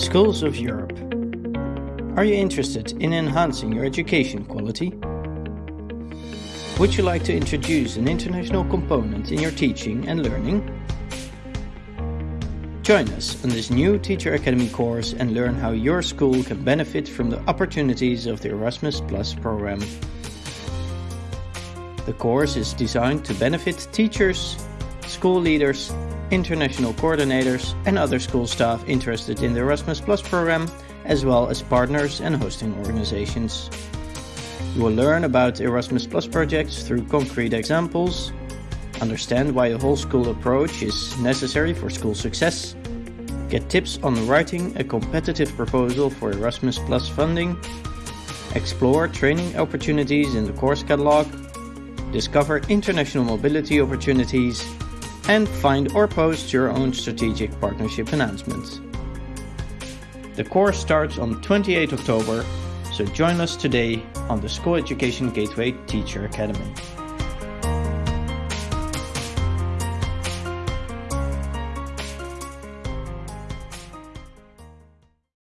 Schools of Europe. Are you interested in enhancing your education quality? Would you like to introduce an international component in your teaching and learning? Join us on this new Teacher Academy course and learn how your school can benefit from the opportunities of the Erasmus Plus program. The course is designed to benefit teachers, school leaders, international coordinators and other school staff interested in the Erasmus Plus program, as well as partners and hosting organizations. You will learn about Erasmus Plus projects through concrete examples, understand why a whole school approach is necessary for school success, get tips on writing a competitive proposal for Erasmus Plus funding, explore training opportunities in the course catalog, discover international mobility opportunities, and find or post your own strategic partnership announcements. The course starts on 28 October, so join us today on the School Education Gateway Teacher Academy.